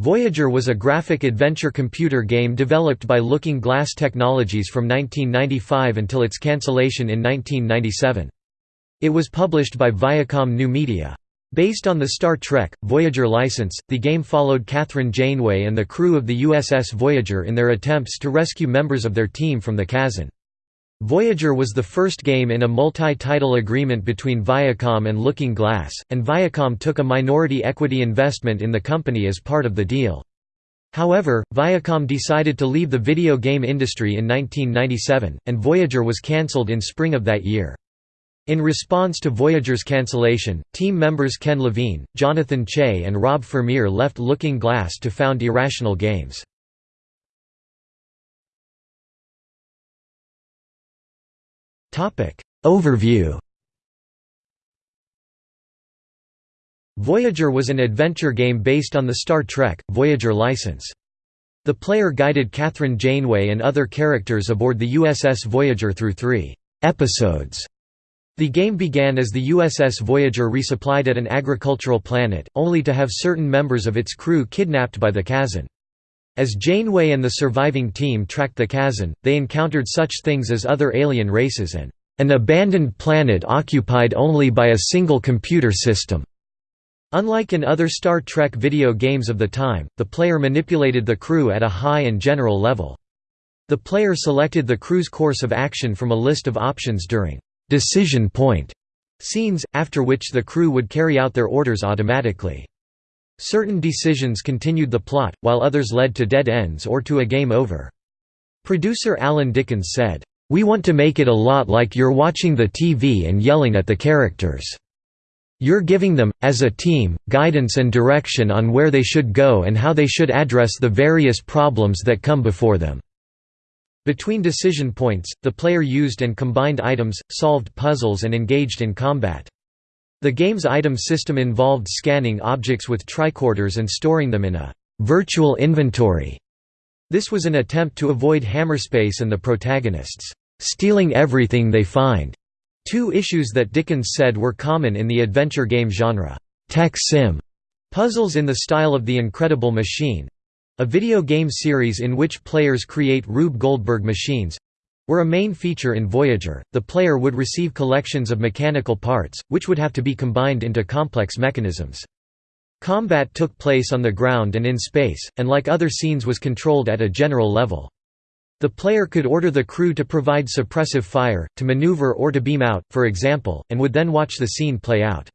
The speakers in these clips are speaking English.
Voyager was a graphic adventure computer game developed by Looking Glass Technologies from 1995 until its cancellation in 1997. It was published by Viacom New Media. Based on the Star Trek, Voyager license, the game followed Kathryn Janeway and the crew of the USS Voyager in their attempts to rescue members of their team from the Kazon. Voyager was the first game in a multi-title agreement between Viacom and Looking Glass, and Viacom took a minority equity investment in the company as part of the deal. However, Viacom decided to leave the video game industry in 1997, and Voyager was cancelled in spring of that year. In response to Voyager's cancellation, team members Ken Levine, Jonathan Chey and Rob Fermier left Looking Glass to found Irrational Games. Overview Voyager was an adventure game based on the Star Trek, Voyager license. The player guided Kathryn Janeway and other characters aboard the USS Voyager through three episodes. The game began as the USS Voyager resupplied at an agricultural planet, only to have certain members of its crew kidnapped by the Kazon. As Janeway and the surviving team tracked the Kazon, they encountered such things as other alien races and an abandoned planet occupied only by a single computer system. Unlike in other Star Trek video games of the time, the player manipulated the crew at a high and general level. The player selected the crew's course of action from a list of options during decision point scenes, after which the crew would carry out their orders automatically. Certain decisions continued the plot, while others led to dead ends or to a game over. Producer Alan Dickens said, "...we want to make it a lot like you're watching the TV and yelling at the characters. You're giving them, as a team, guidance and direction on where they should go and how they should address the various problems that come before them." Between decision points, the player used and combined items, solved puzzles and engaged in combat. The game's item system involved scanning objects with tricorders and storing them in a «virtual inventory». This was an attempt to avoid Hammerspace and the protagonists «stealing everything they find», two issues that Dickens said were common in the adventure game genre «tech sim». Puzzles in the style of The Incredible Machine, a video game series in which players create Rube Goldberg machines, were a main feature in Voyager, the player would receive collections of mechanical parts, which would have to be combined into complex mechanisms. Combat took place on the ground and in space, and like other scenes was controlled at a general level. The player could order the crew to provide suppressive fire, to maneuver or to beam out, for example, and would then watch the scene play out.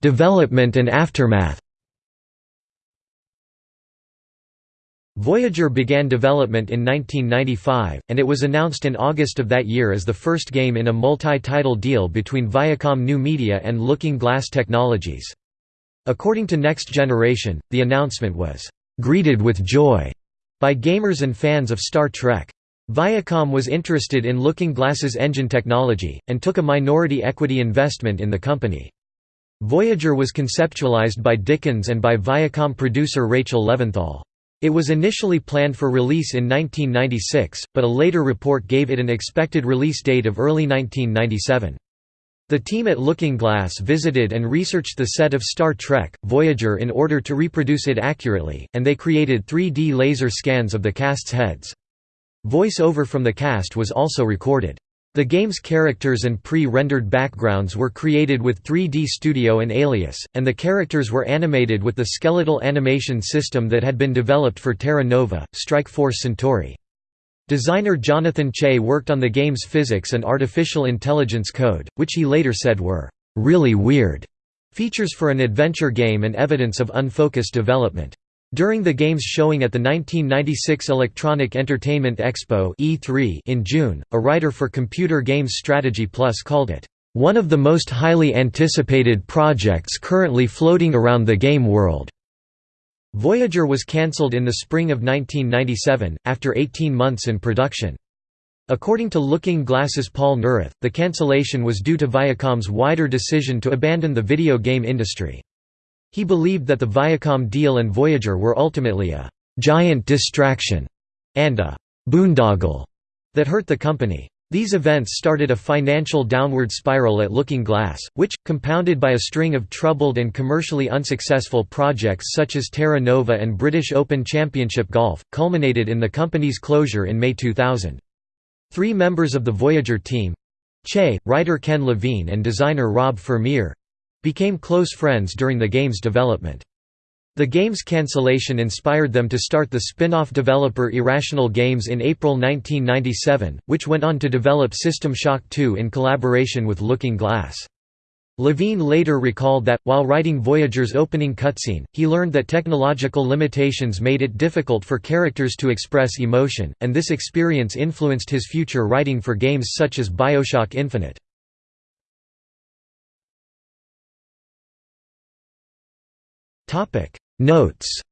Development and aftermath Voyager began development in 1995, and it was announced in August of that year as the first game in a multi-title deal between Viacom New Media and Looking Glass Technologies. According to Next Generation, the announcement was, "...greeted with joy," by gamers and fans of Star Trek. Viacom was interested in Looking Glass's engine technology, and took a minority equity investment in the company. Voyager was conceptualized by Dickens and by Viacom producer Rachel Leventhal. It was initially planned for release in 1996, but a later report gave it an expected release date of early 1997. The team at Looking Glass visited and researched the set of Star Trek, Voyager in order to reproduce it accurately, and they created 3D laser scans of the cast's heads. Voice-over from the cast was also recorded. The game's characters and pre-rendered backgrounds were created with 3D Studio and Alias, and the characters were animated with the skeletal animation system that had been developed for Terra Nova, Strike Force Centauri. Designer Jonathan Chey worked on the game's physics and artificial intelligence code, which he later said were really weird features for an adventure game and evidence of unfocused development. During the game's showing at the 1996 Electronic Entertainment Expo E3 in June, a writer for Computer Games Strategy Plus called it, "...one of the most highly anticipated projects currently floating around the game world." Voyager was cancelled in the spring of 1997, after 18 months in production. According to Looking Glass's Paul Neurath, the cancellation was due to Viacom's wider decision to abandon the video game industry. He believed that the Viacom deal and Voyager were ultimately a «giant distraction» and a «boondoggle» that hurt the company. These events started a financial downward spiral at Looking Glass, which, compounded by a string of troubled and commercially unsuccessful projects such as Terra Nova and British Open Championship Golf, culminated in the company's closure in May 2000. Three members of the Voyager team—Chey, writer Ken Levine and designer Rob Fermier—became close friends during the game's development. The game's cancellation inspired them to start the spin-off developer Irrational Games in April 1997, which went on to develop System Shock 2 in collaboration with Looking Glass. Levine later recalled that, while writing Voyager's opening cutscene, he learned that technological limitations made it difficult for characters to express emotion, and this experience influenced his future writing for games such as Bioshock Infinite. Notes